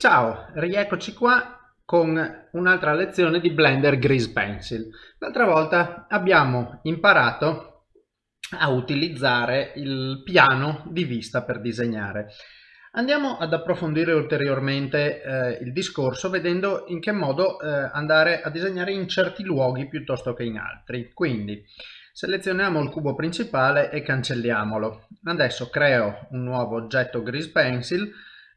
Ciao, rieccoci qua con un'altra lezione di Blender Grease Pencil. L'altra volta abbiamo imparato a utilizzare il piano di vista per disegnare. Andiamo ad approfondire ulteriormente eh, il discorso vedendo in che modo eh, andare a disegnare in certi luoghi piuttosto che in altri. Quindi selezioniamo il cubo principale e cancelliamolo. Adesso creo un nuovo oggetto Grease Pencil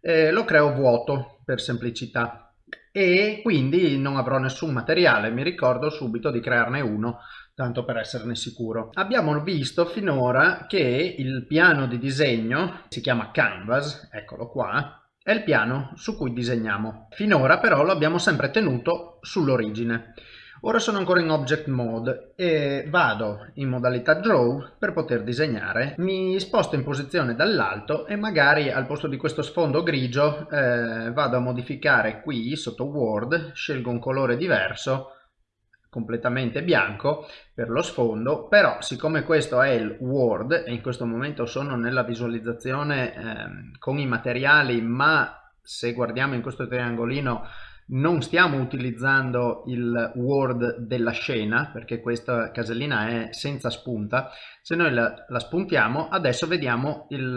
eh, lo creo vuoto per semplicità e quindi non avrò nessun materiale, mi ricordo subito di crearne uno tanto per esserne sicuro. Abbiamo visto finora che il piano di disegno si chiama Canvas, eccolo qua, è il piano su cui disegniamo. Finora però lo abbiamo sempre tenuto sull'origine. Ora sono ancora in Object Mode e vado in modalità Draw per poter disegnare. Mi sposto in posizione dall'alto e magari al posto di questo sfondo grigio eh, vado a modificare qui sotto Word, scelgo un colore diverso completamente bianco per lo sfondo però siccome questo è il Word e in questo momento sono nella visualizzazione eh, con i materiali ma se guardiamo in questo triangolino non stiamo utilizzando il word della scena perché questa casellina è senza spunta. Se noi la, la spuntiamo adesso vediamo il,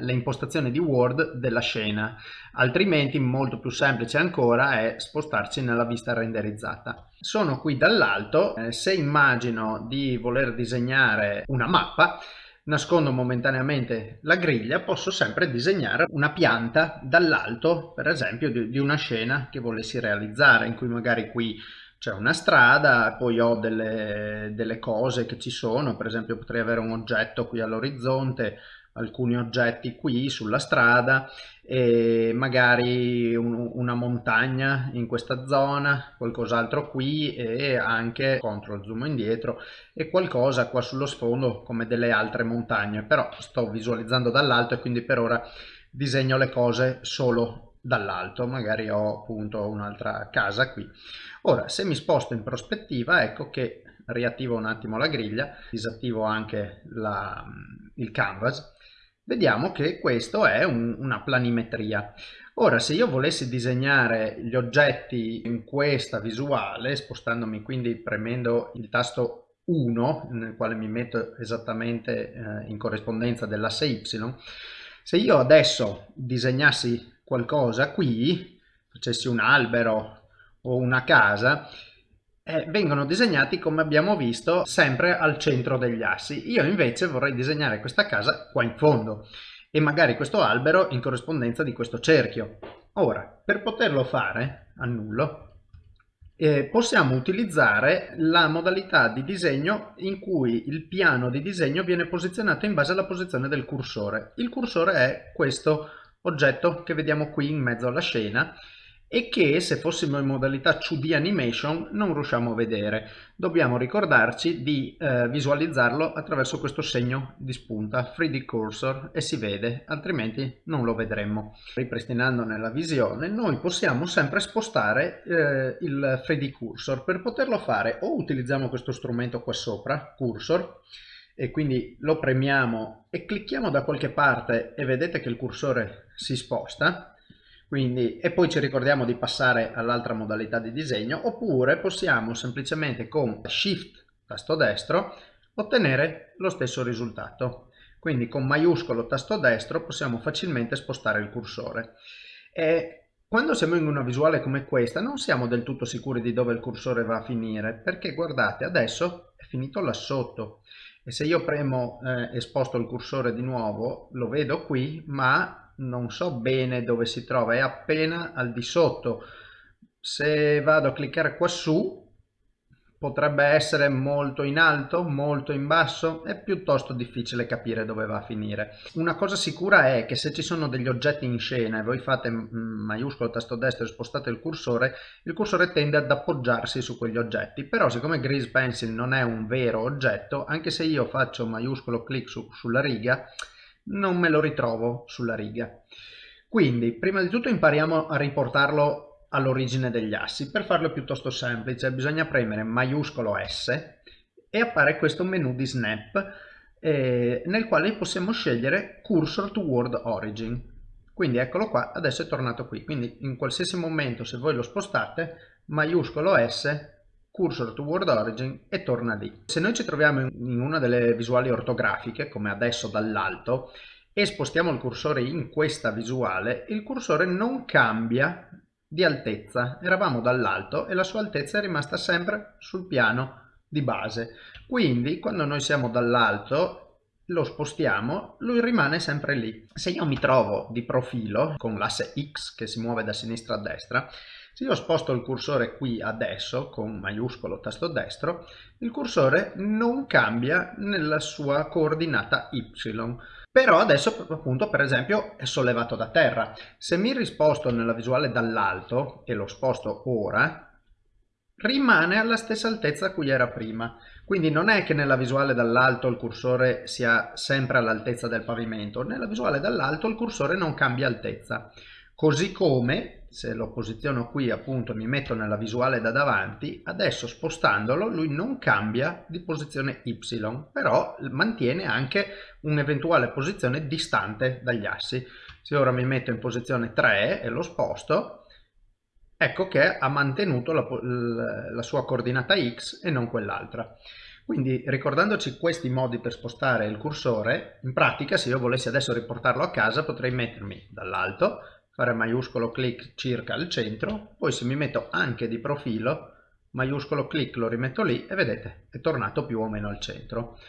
le impostazioni di word della scena. Altrimenti molto più semplice ancora è spostarci nella vista renderizzata. Sono qui dall'alto eh, se immagino di voler disegnare una mappa nascondo momentaneamente la griglia, posso sempre disegnare una pianta dall'alto, per esempio, di, di una scena che volessi realizzare, in cui magari qui c'è una strada, poi ho delle, delle, cose che ci sono, per esempio potrei avere un oggetto qui all'orizzonte, alcuni oggetti qui sulla strada e magari un, una montagna in questa zona, qualcos'altro qui e anche control zoom indietro e qualcosa qua sullo sfondo come delle altre montagne, però sto visualizzando dall'alto e quindi per ora disegno le cose solo dall'alto, magari ho appunto un'altra casa qui. Ora se mi sposto in prospettiva ecco che riattivo un attimo la griglia, disattivo anche la, il canvas vediamo che questo è un, una planimetria. Ora, se io volessi disegnare gli oggetti in questa visuale, spostandomi quindi premendo il tasto 1, nel quale mi metto esattamente eh, in corrispondenza dell'asse Y, se io adesso disegnassi qualcosa qui, facessi un albero o una casa, eh, vengono disegnati come abbiamo visto sempre al centro degli assi. Io invece vorrei disegnare questa casa qua in fondo e magari questo albero in corrispondenza di questo cerchio. Ora, per poterlo fare, annullo, eh, possiamo utilizzare la modalità di disegno in cui il piano di disegno viene posizionato in base alla posizione del cursore. Il cursore è questo oggetto che vediamo qui in mezzo alla scena e che se fossimo in modalità 2D animation non riusciamo a vedere. Dobbiamo ricordarci di eh, visualizzarlo attraverso questo segno di spunta 3D cursor e si vede, altrimenti non lo vedremmo. Ripristinando nella visione noi possiamo sempre spostare eh, il 3D cursor. Per poterlo fare o utilizziamo questo strumento qua sopra, cursor, e quindi lo premiamo e clicchiamo da qualche parte e vedete che il cursore si sposta quindi, e poi ci ricordiamo di passare all'altra modalità di disegno oppure possiamo semplicemente con shift tasto destro ottenere lo stesso risultato. Quindi con maiuscolo tasto destro possiamo facilmente spostare il cursore. E quando siamo in una visuale come questa non siamo del tutto sicuri di dove il cursore va a finire perché guardate adesso è finito là sotto. E se io premo eh, e sposto il cursore di nuovo lo vedo qui ma non so bene dove si trova, è appena al di sotto. Se vado a cliccare qua su, potrebbe essere molto in alto, molto in basso, è piuttosto difficile capire dove va a finire. Una cosa sicura è che se ci sono degli oggetti in scena e voi fate maiuscolo tasto destro e spostate il cursore, il cursore tende ad appoggiarsi su quegli oggetti, però siccome Grease Pencil non è un vero oggetto, anche se io faccio maiuscolo clic su, sulla riga, non me lo ritrovo sulla riga. Quindi, prima di tutto impariamo a riportarlo all'origine degli assi. Per farlo piuttosto semplice bisogna premere maiuscolo S e appare questo menu di snap eh, nel quale possiamo scegliere Cursor to Word Origin. quindi eccolo qua adesso è tornato qui quindi in qualsiasi momento se voi lo spostate maiuscolo S cursor to word origin e torna lì. Se noi ci troviamo in una delle visuali ortografiche come adesso dall'alto e spostiamo il cursore in questa visuale il cursore non cambia di altezza. Eravamo dall'alto e la sua altezza è rimasta sempre sul piano di base. Quindi quando noi siamo dall'alto lo spostiamo, lui rimane sempre lì. Se io mi trovo di profilo con l'asse X che si muove da sinistra a destra, se io sposto il cursore qui adesso con maiuscolo tasto destro, il cursore non cambia nella sua coordinata Y. Però adesso appunto per esempio è sollevato da terra. Se mi risposto nella visuale dall'alto e lo sposto ora, rimane alla stessa altezza a cui era prima. Quindi non è che nella visuale dall'alto il cursore sia sempre all'altezza del pavimento, nella visuale dall'alto il cursore non cambia altezza. Così come, se lo posiziono qui appunto mi metto nella visuale da davanti, adesso spostandolo lui non cambia di posizione Y, però mantiene anche un'eventuale posizione distante dagli assi. Se ora mi metto in posizione 3 e lo sposto, ecco che ha mantenuto la, la sua coordinata x e non quell'altra. Quindi ricordandoci questi modi per spostare il cursore, in pratica se io volessi adesso riportarlo a casa potrei mettermi dall'alto, fare maiuscolo clic circa al centro, poi se mi metto anche di profilo, maiuscolo clic lo rimetto lì e vedete è tornato più o meno al centro.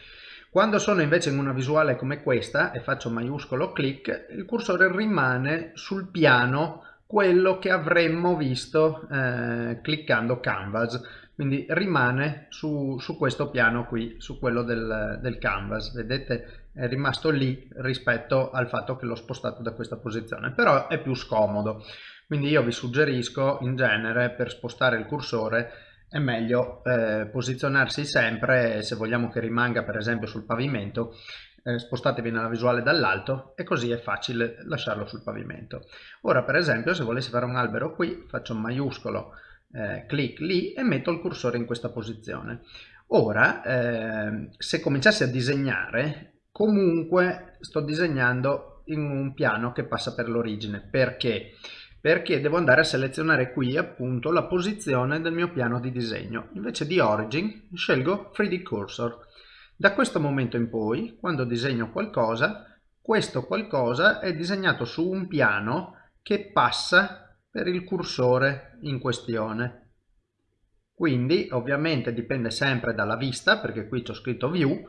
Quando sono invece in una visuale come questa e faccio maiuscolo clic, il cursore rimane sul piano quello che avremmo visto eh, cliccando canvas quindi rimane su, su, questo piano qui su quello del, del, canvas vedete è rimasto lì rispetto al fatto che l'ho spostato da questa posizione però è più scomodo quindi io vi suggerisco in genere per spostare il cursore è meglio eh, posizionarsi sempre se vogliamo che rimanga per esempio sul pavimento eh, spostatevi nella visuale dall'alto e così è facile lasciarlo sul pavimento. Ora per esempio se volessi fare un albero qui faccio un maiuscolo eh, clic lì e metto il cursore in questa posizione. Ora eh, se cominciassi a disegnare comunque sto disegnando in un piano che passa per l'origine. Perché? Perché devo andare a selezionare qui appunto la posizione del mio piano di disegno. Invece di Origin scelgo 3D Cursor da questo momento in poi, quando disegno qualcosa, questo qualcosa è disegnato su un piano che passa per il cursore in questione. Quindi ovviamente dipende sempre dalla vista, perché qui c'ho scritto view,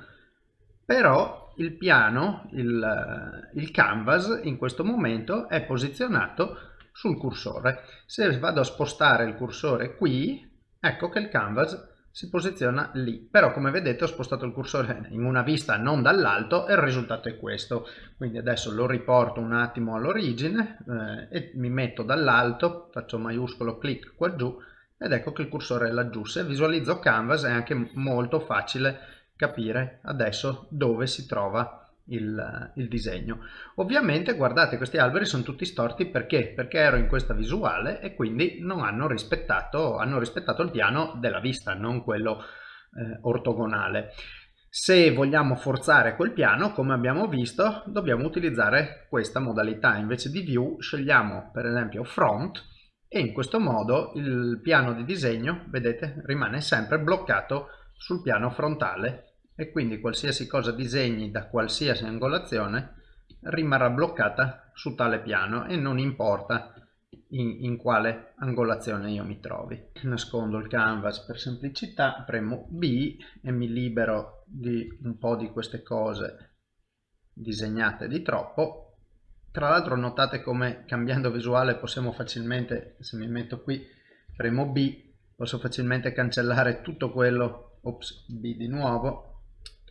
però il piano, il, il canvas in questo momento è posizionato sul cursore. Se vado a spostare il cursore qui, ecco che il canvas si posiziona lì. Però come vedete ho spostato il cursore in una vista non dall'alto e il risultato è questo. Quindi adesso lo riporto un attimo all'origine eh, e mi metto dall'alto faccio maiuscolo clic qua giù ed ecco che il cursore è laggiù. Se visualizzo canvas è anche molto facile capire adesso dove si trova il, il, disegno. Ovviamente guardate questi alberi sono tutti storti perché? Perché ero in questa visuale e quindi non hanno rispettato, hanno rispettato il piano della vista, non quello eh, ortogonale. Se vogliamo forzare quel piano, come abbiamo visto, dobbiamo utilizzare questa modalità. Invece di view scegliamo per esempio front e in questo modo il piano di disegno, vedete, rimane sempre bloccato sul piano frontale e quindi qualsiasi cosa disegni da qualsiasi angolazione rimarrà bloccata su tale piano e non importa in, in, quale angolazione io mi trovi. Nascondo il canvas per semplicità, premo B e mi libero di un po' di queste cose disegnate di troppo. Tra l'altro notate come cambiando visuale possiamo facilmente, se mi metto qui, premo B, posso facilmente cancellare tutto quello, ops, B di nuovo,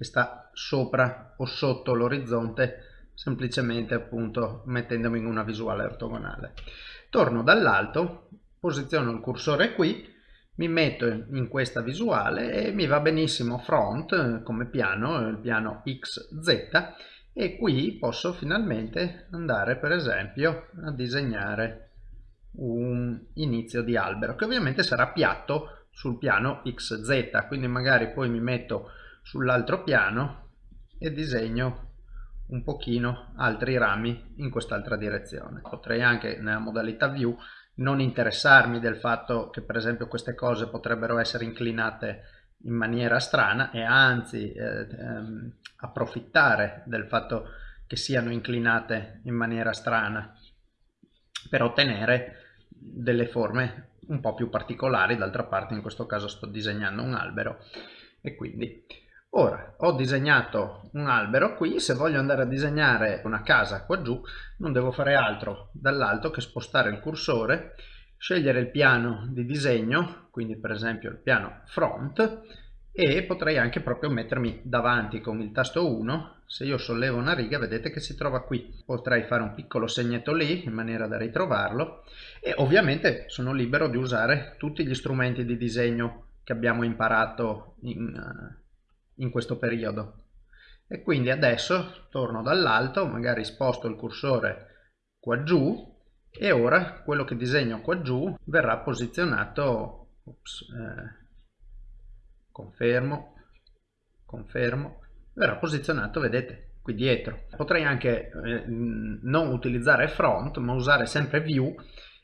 che sta sopra o sotto l'orizzonte semplicemente appunto mettendomi in una visuale ortogonale. Torno dall'alto, posiziono il cursore qui, mi metto in questa visuale e mi va benissimo front come piano, il piano XZ e qui posso finalmente andare per esempio a disegnare un inizio di albero che ovviamente sarà piatto sul piano XZ quindi magari poi mi metto sull'altro piano e disegno un pochino altri rami in quest'altra direzione. Potrei anche nella modalità view non interessarmi del fatto che per esempio queste cose potrebbero essere inclinate in maniera strana e anzi eh, ehm, approfittare del fatto che siano inclinate in maniera strana per ottenere delle forme un po' più particolari d'altra parte in questo caso sto disegnando un albero e quindi ora ho disegnato un albero qui se voglio andare a disegnare una casa qua giù non devo fare altro dall'alto che spostare il cursore scegliere il piano di disegno quindi per esempio il piano front e potrei anche proprio mettermi davanti con il tasto 1 se io sollevo una riga vedete che si trova qui. Potrei fare un piccolo segnetto lì in maniera da ritrovarlo e ovviamente sono libero di usare tutti gli strumenti di disegno che abbiamo imparato in, uh, in questo periodo. E quindi adesso torno dall'alto magari sposto il cursore qua giù e ora quello che disegno qua giù verrà posizionato ops, eh, confermo confermo verrà posizionato vedete qui dietro. Potrei anche eh, non utilizzare front ma usare sempre view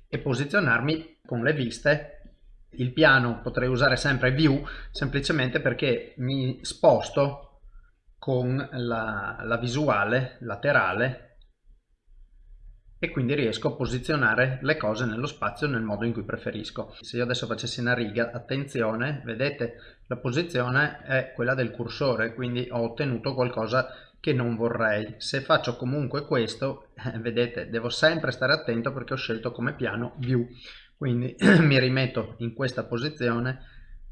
e posizionarmi con le viste il piano potrei usare sempre view semplicemente perché mi sposto con la, la visuale laterale e quindi riesco a posizionare le cose nello spazio nel modo in cui preferisco. Se io adesso facessi una riga, attenzione, vedete la posizione è quella del cursore, quindi ho ottenuto qualcosa che non vorrei. Se faccio comunque questo, vedete, devo sempre stare attento perché ho scelto come piano view, quindi mi rimetto in questa posizione,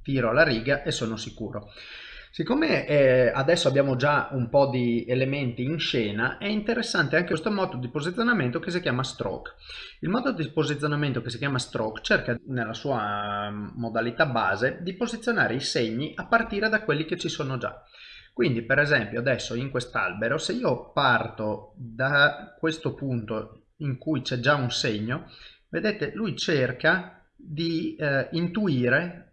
tiro la riga e sono sicuro. Siccome eh, adesso abbiamo già un po' di elementi in scena, è interessante anche questo modo di posizionamento che si chiama stroke. Il modo di posizionamento che si chiama stroke cerca nella sua mm, modalità base di posizionare i segni a partire da quelli che ci sono già. Quindi per esempio adesso in quest'albero se io parto da questo punto in cui c'è già un segno, vedete lui cerca di eh, intuire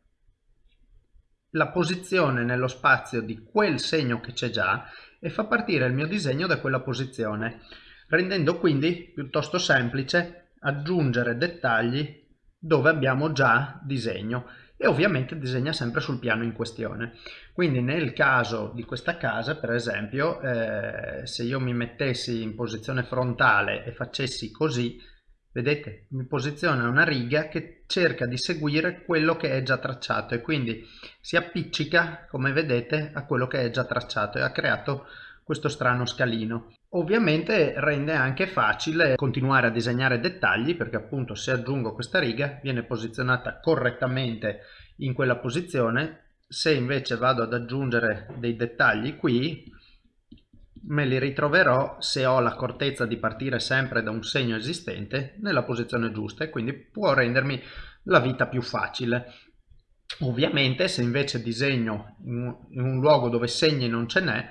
la posizione nello spazio di quel segno che c'è già e fa partire il mio disegno da quella posizione, rendendo quindi piuttosto semplice aggiungere dettagli dove abbiamo già disegno e ovviamente disegna sempre sul piano in questione. Quindi nel caso di questa casa, per esempio, eh, se io mi mettessi in posizione frontale e facessi così, vedete? Mi posiziona una riga che cerca di seguire quello che è già tracciato e quindi si appiccica come vedete a quello che è già tracciato e ha creato questo strano scalino. Ovviamente rende anche facile continuare a disegnare dettagli perché appunto se aggiungo questa riga viene posizionata correttamente in quella posizione. Se invece vado ad aggiungere dei dettagli qui me li ritroverò se ho l'accortezza di partire sempre da un segno esistente nella posizione giusta e quindi può rendermi la vita più facile. Ovviamente se invece disegno in un luogo dove segni non ce n'è,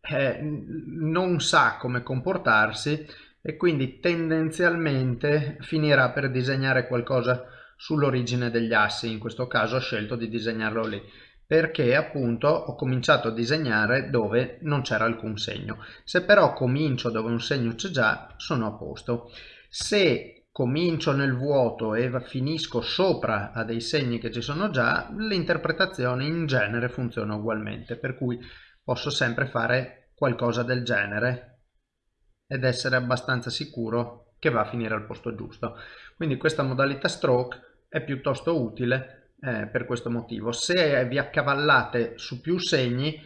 eh, non sa come comportarsi e quindi tendenzialmente finirà per disegnare qualcosa sull'origine degli assi, in questo caso ho scelto di disegnarlo lì perché appunto ho cominciato a disegnare dove non c'era alcun segno. Se però comincio dove un segno c'è già, sono a posto. Se comincio nel vuoto e finisco sopra a dei segni che ci sono già, l'interpretazione in genere funziona ugualmente, per cui posso sempre fare qualcosa del genere ed essere abbastanza sicuro che va a finire al posto giusto. Quindi questa modalità stroke è piuttosto utile eh, per questo motivo. Se vi accavallate su più segni,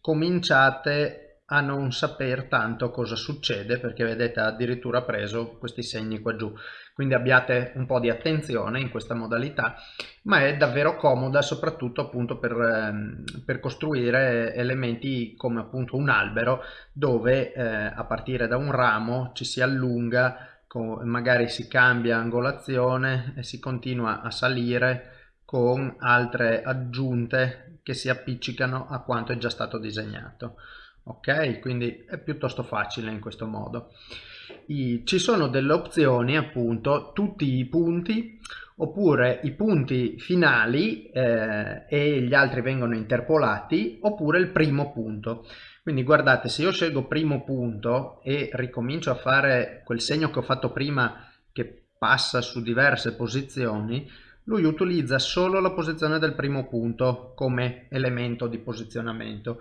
cominciate a non saper tanto cosa succede perché vedete ha addirittura preso questi segni qua giù quindi abbiate un po' di attenzione in questa modalità ma è davvero comoda soprattutto appunto per, ehm, per costruire elementi come appunto un albero dove eh, a partire da un ramo ci si allunga magari si cambia angolazione e si continua a salire con altre aggiunte che si appiccicano a quanto è già stato disegnato. Ok? Quindi è piuttosto facile in questo modo. I, ci sono delle opzioni appunto tutti i punti oppure i punti finali eh, e gli altri vengono interpolati oppure il primo punto. Quindi guardate, se io scelgo primo punto e ricomincio a fare quel segno che ho fatto prima che passa su diverse posizioni, lui utilizza solo la posizione del primo punto come elemento di posizionamento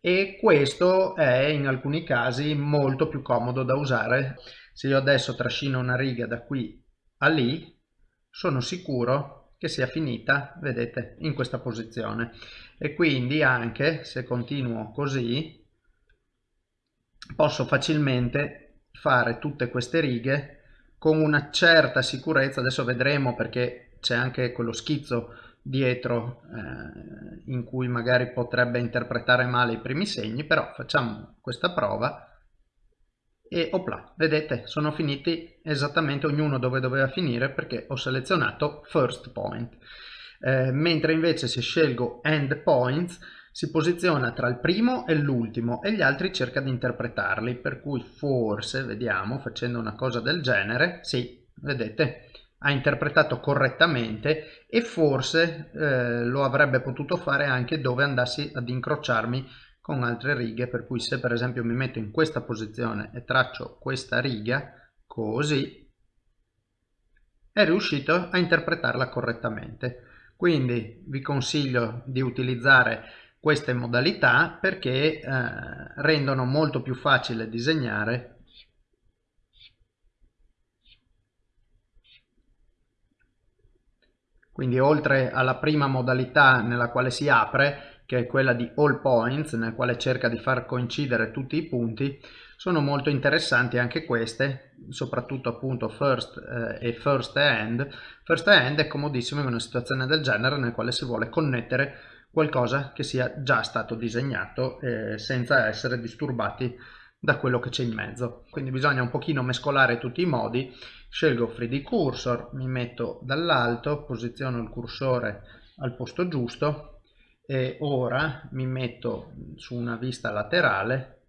e questo è in alcuni casi molto più comodo da usare. Se io adesso trascino una riga da qui a lì, sono sicuro che sia finita, vedete, in questa posizione. E quindi anche se continuo così, posso facilmente fare tutte queste righe con una certa sicurezza, adesso vedremo perché c'è anche quello schizzo dietro eh, in cui magari potrebbe interpretare male i primi segni, però facciamo questa prova e opla, vedete sono finiti esattamente ognuno dove doveva finire perché ho selezionato first point. Eh, mentre invece se scelgo end points si posiziona tra il primo e l'ultimo e gli altri cerca di interpretarli, per cui forse, vediamo, facendo una cosa del genere, sì, vedete, ha interpretato correttamente e forse eh, lo avrebbe potuto fare anche dove andassi ad incrociarmi con altre righe, per cui se per esempio mi metto in questa posizione e traccio questa riga, così, è riuscito a interpretarla correttamente. Quindi vi consiglio di utilizzare queste modalità perché eh, rendono molto più facile disegnare quindi oltre alla prima modalità nella quale si apre che è quella di all points nel quale cerca di far coincidere tutti i punti sono molto interessanti anche queste soprattutto appunto first eh, e first end first end è comodissimo in una situazione del genere nel quale si vuole connettere qualcosa che sia già stato disegnato eh, senza essere disturbati da quello che c'è in mezzo. Quindi bisogna un pochino mescolare tutti i modi, scelgo 3D Cursor, mi metto dall'alto, posiziono il cursore al posto giusto e ora mi metto su una vista laterale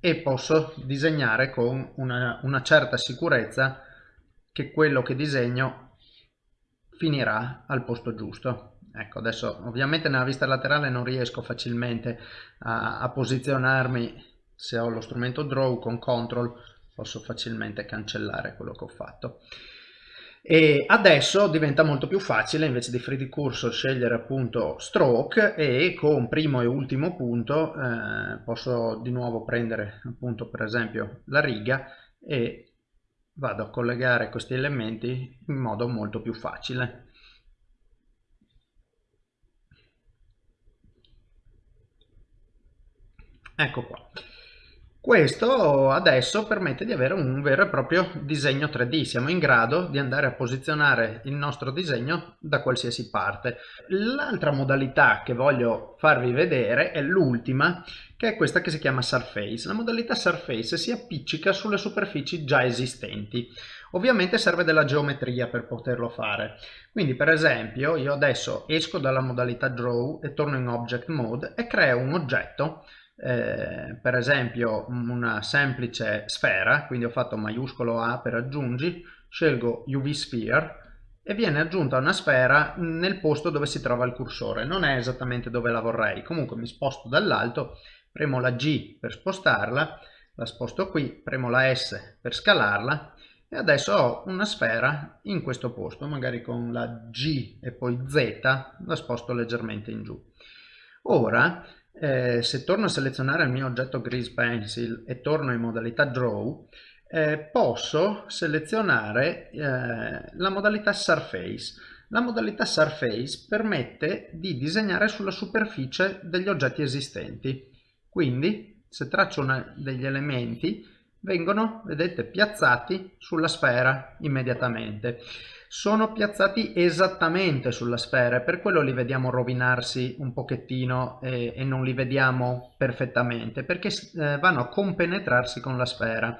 e posso disegnare con una, una certa sicurezza che quello che disegno finirà al posto giusto. Ecco, adesso ovviamente nella vista laterale non riesco facilmente a, a posizionarmi se ho lo strumento draw con control posso facilmente cancellare quello che ho fatto. E adesso diventa molto più facile invece di 3D cursor scegliere appunto stroke e con primo e ultimo punto eh, posso di nuovo prendere appunto per esempio la riga e vado a collegare questi elementi in modo molto più facile. Ecco qua. Questo adesso permette di avere un vero e proprio disegno 3D, siamo in grado di andare a posizionare il nostro disegno da qualsiasi parte. L'altra modalità che voglio farvi vedere è l'ultima, che è questa che si chiama Surface. La modalità Surface si appiccica sulle superfici già esistenti. Ovviamente serve della geometria per poterlo fare. Quindi per esempio io adesso esco dalla modalità Draw e torno in Object Mode e creo un oggetto eh, per esempio una semplice sfera, quindi ho fatto maiuscolo A per aggiungi, scelgo UV Sphere e viene aggiunta una sfera nel posto dove si trova il cursore, non è esattamente dove la vorrei, comunque mi sposto dall'alto, premo la G per spostarla, la sposto qui, premo la S per scalarla e adesso ho una sfera in questo posto, magari con la G e poi Z la sposto leggermente in giù. Ora eh, se torno a selezionare il mio oggetto Grease Pencil e torno in modalità Draw, eh, posso selezionare eh, la modalità Surface. La modalità Surface permette di disegnare sulla superficie degli oggetti esistenti. Quindi, se traccio una, degli elementi, vengono, vedete, piazzati sulla sfera immediatamente sono piazzati esattamente sulla sfera per quello li vediamo rovinarsi un pochettino e, e non li vediamo perfettamente perché eh, vanno a compenetrarsi con la sfera.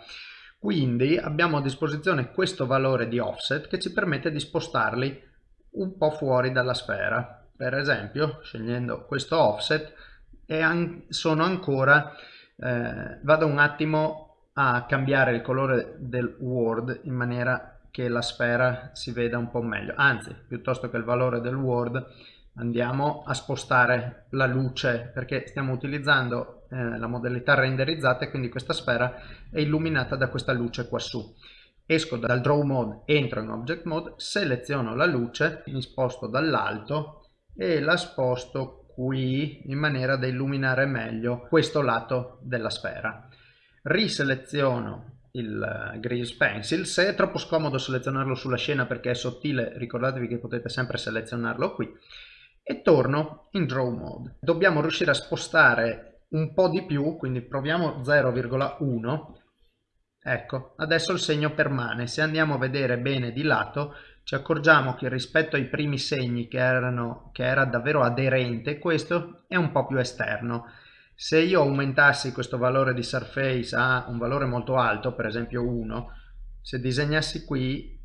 Quindi abbiamo a disposizione questo valore di offset che ci permette di spostarli un po' fuori dalla sfera. Per esempio scegliendo questo offset e an sono ancora eh, vado un attimo a cambiare il colore del word in maniera che la sfera si veda un po' meglio. Anzi piuttosto che il valore del word andiamo a spostare la luce perché stiamo utilizzando eh, la modalità renderizzata e quindi questa sfera è illuminata da questa luce qua su. Esco dal draw mode entro in object mode seleziono la luce mi sposto dall'alto e la sposto qui in maniera da illuminare meglio questo lato della sfera. Riseleziono il grease pencil. Se è troppo scomodo selezionarlo sulla scena perché è sottile ricordatevi che potete sempre selezionarlo qui. E torno in draw mode. Dobbiamo riuscire a spostare un po di più quindi proviamo 0,1 ecco adesso il segno permane. Se andiamo a vedere bene di lato ci accorgiamo che rispetto ai primi segni che erano che era davvero aderente questo è un po più esterno se io aumentassi questo valore di surface a un valore molto alto per esempio 1 se disegnassi qui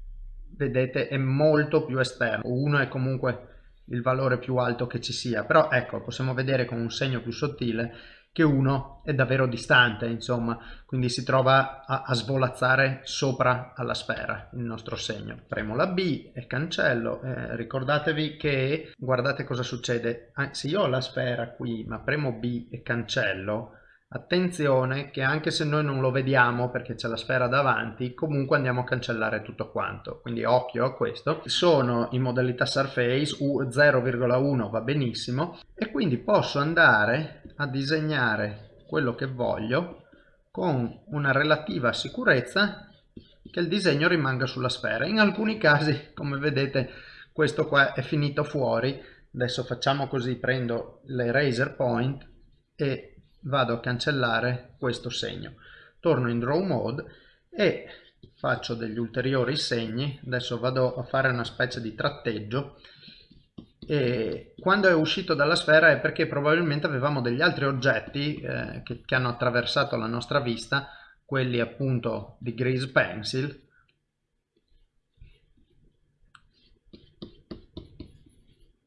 vedete è molto più esterno. 1 è comunque il valore più alto che ci sia però ecco possiamo vedere con un segno più sottile che uno è davvero distante, insomma, quindi si trova a, a svolazzare sopra alla sfera il nostro segno. Premo la B e cancello, eh, ricordatevi che, guardate cosa succede, ah, se io ho la sfera qui ma premo B e cancello, Attenzione che anche se noi non lo vediamo perché c'è la sfera davanti, comunque andiamo a cancellare tutto quanto. Quindi occhio a questo. Sono in modalità Surface, U0,1 va benissimo e quindi posso andare a disegnare quello che voglio con una relativa sicurezza che il disegno rimanga sulla sfera. In alcuni casi, come vedete, questo qua è finito fuori. Adesso facciamo così, prendo l'eraser point e vado a cancellare questo segno torno in draw mode e faccio degli ulteriori segni adesso vado a fare una specie di tratteggio e quando è uscito dalla sfera è perché probabilmente avevamo degli altri oggetti eh, che, che hanno attraversato la nostra vista quelli appunto di grease pencil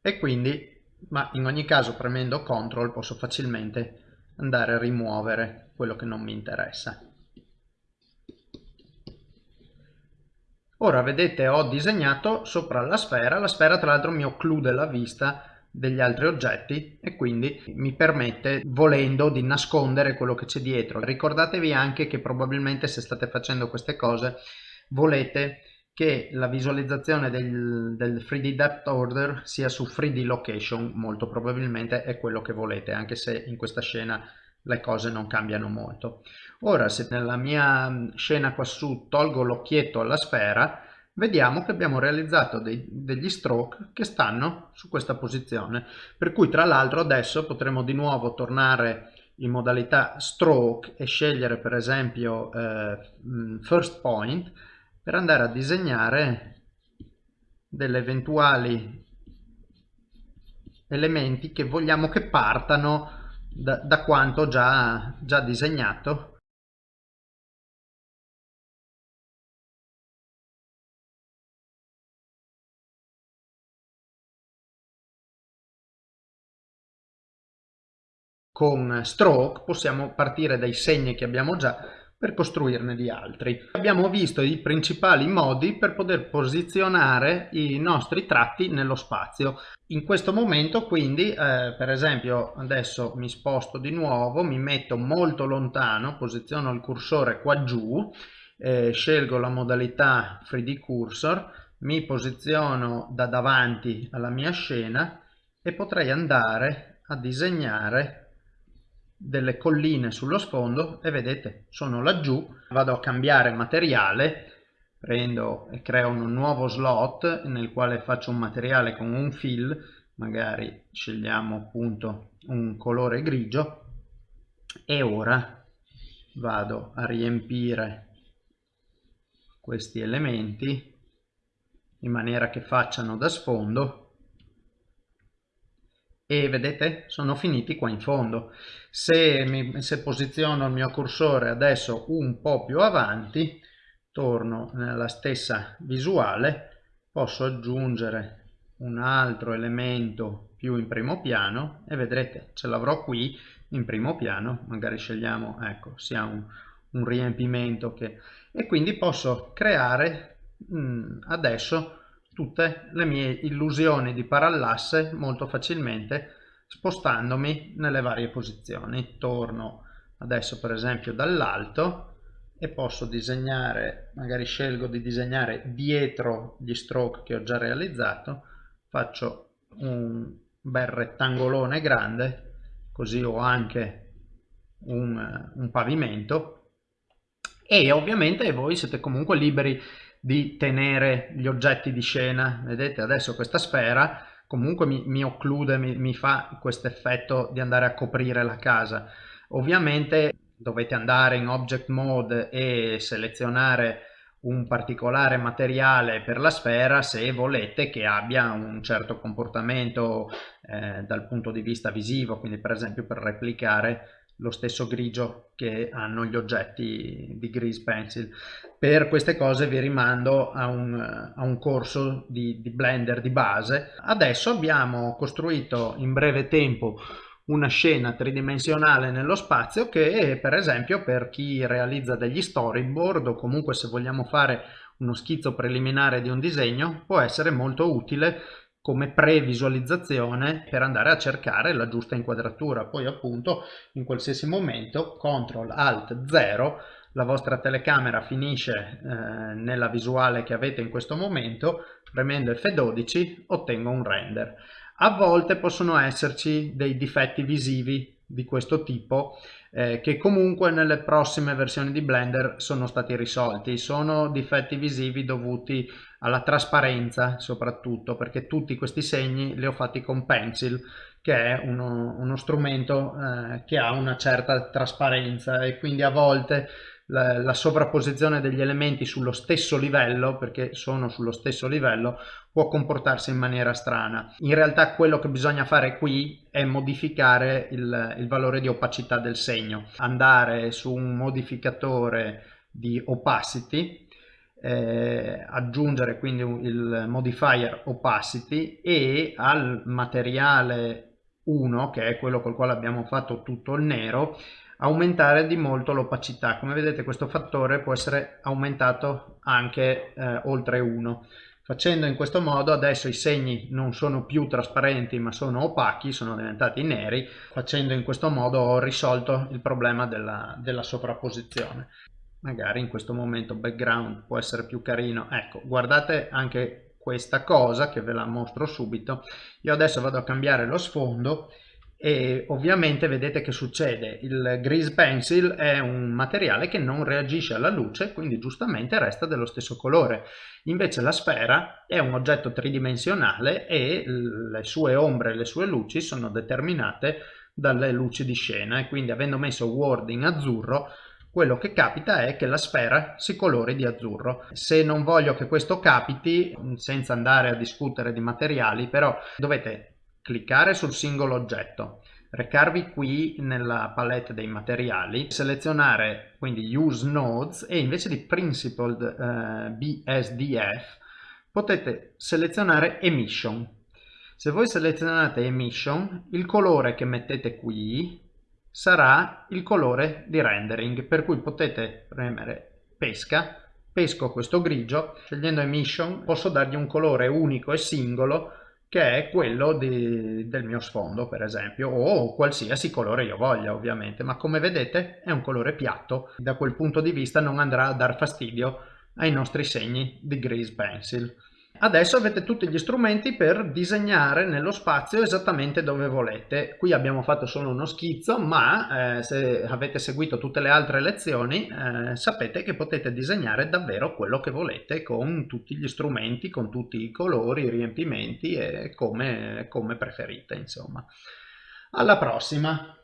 e quindi ma in ogni caso premendo CTRL posso facilmente andare a rimuovere quello che non mi interessa. Ora vedete ho disegnato sopra la sfera, la sfera tra l'altro mi occlude la vista degli altri oggetti e quindi mi permette volendo di nascondere quello che c'è dietro. Ricordatevi anche che probabilmente se state facendo queste cose volete che la visualizzazione del, del 3D depth order sia su 3D location, molto probabilmente è quello che volete, anche se in questa scena le cose non cambiano molto. Ora se nella mia scena quassù tolgo l'occhietto alla sfera, vediamo che abbiamo realizzato dei, degli stroke che stanno su questa posizione, per cui tra l'altro adesso potremo di nuovo tornare in modalità stroke e scegliere per esempio eh, first point per andare a disegnare delle eventuali elementi che vogliamo che partano da, da quanto già, già disegnato con stroke possiamo partire dai segni che abbiamo già per costruirne di altri. Abbiamo visto i principali modi per poter posizionare i nostri tratti nello spazio. In questo momento quindi eh, per esempio adesso mi sposto di nuovo, mi metto molto lontano, posiziono il cursore qua giù, eh, scelgo la modalità 3D cursor, mi posiziono da davanti alla mia scena e potrei andare a disegnare delle colline sullo sfondo e vedete sono laggiù vado a cambiare materiale prendo e creo un nuovo slot nel quale faccio un materiale con un fill magari scegliamo appunto un colore grigio e ora vado a riempire questi elementi in maniera che facciano da sfondo e vedete sono finiti qua in fondo. Se, mi, se posiziono il mio cursore adesso un po più avanti torno nella stessa visuale posso aggiungere un altro elemento più in primo piano e vedrete ce l'avrò qui in primo piano magari scegliamo ecco sia un, un riempimento che e quindi posso creare mh, adesso tutte le mie illusioni di parallasse molto facilmente spostandomi nelle varie posizioni. Torno adesso per esempio dall'alto e posso disegnare, magari scelgo di disegnare dietro gli stroke che ho già realizzato, faccio un bel rettangolone grande, così ho anche un, un pavimento e ovviamente voi siete comunque liberi di tenere gli oggetti di scena, vedete adesso questa sfera comunque mi, mi occlude, mi, mi fa questo effetto di andare a coprire la casa. Ovviamente dovete andare in object mode e selezionare un particolare materiale per la sfera se volete che abbia un certo comportamento eh, dal punto di vista visivo, quindi per esempio per replicare lo stesso grigio che hanno gli oggetti di Grease Pencil. Per queste cose vi rimando a un, a un corso di, di Blender di base. Adesso abbiamo costruito in breve tempo una scena tridimensionale nello spazio che per esempio per chi realizza degli storyboard o comunque se vogliamo fare uno schizzo preliminare di un disegno può essere molto utile come previsualizzazione per andare a cercare la giusta inquadratura. Poi appunto in qualsiasi momento CTRL ALT 0 la vostra telecamera finisce eh, nella visuale che avete in questo momento premendo F12 ottengo un render. A volte possono esserci dei difetti visivi di questo tipo eh, che comunque nelle prossime versioni di Blender sono stati risolti. Sono difetti visivi dovuti alla trasparenza soprattutto perché tutti questi segni li ho fatti con Pencil che è uno, uno strumento eh, che ha una certa trasparenza e quindi a volte la, la, sovrapposizione degli elementi sullo stesso livello, perché sono sullo stesso livello, può comportarsi in maniera strana. In realtà quello che bisogna fare qui è modificare il, il valore di opacità del segno, andare su un modificatore di opacity, eh, aggiungere quindi il modifier opacity e al materiale 1 che è quello col quale abbiamo fatto tutto il nero aumentare di molto l'opacità. Come vedete questo fattore può essere aumentato anche eh, oltre 1 facendo in questo modo adesso i segni non sono più trasparenti ma sono opachi sono diventati neri. Facendo in questo modo ho risolto il problema della, della sovrapposizione. Magari in questo momento background può essere più carino. Ecco guardate anche questa cosa che ve la mostro subito. Io adesso vado a cambiare lo sfondo e ovviamente vedete che succede. Il grease pencil è un materiale che non reagisce alla luce quindi giustamente resta dello stesso colore. Invece la sfera è un oggetto tridimensionale e le sue ombre e le sue luci sono determinate dalle luci di scena. E quindi avendo messo word in azzurro quello che capita è che la sfera si colori di azzurro. Se non voglio che questo capiti, senza andare a discutere di materiali, però dovete cliccare sul singolo oggetto, recarvi qui nella palette dei materiali, selezionare quindi Use Nodes e invece di Principled eh, BSDF potete selezionare Emission. Se voi selezionate Emission, il colore che mettete qui sarà il colore di rendering, per cui potete premere Pesca, pesco questo grigio, scegliendo Emission posso dargli un colore unico e singolo che è quello di, del mio sfondo per esempio o qualsiasi colore io voglia ovviamente ma come vedete è un colore piatto. Da quel punto di vista non andrà a dar fastidio ai nostri segni di grease pencil Adesso avete tutti gli strumenti per disegnare nello spazio esattamente dove volete. Qui abbiamo fatto solo uno schizzo, ma eh, se avete seguito tutte le altre lezioni eh, sapete che potete disegnare davvero quello che volete con tutti gli strumenti, con tutti i colori, i riempimenti e come, come preferite insomma. Alla prossima!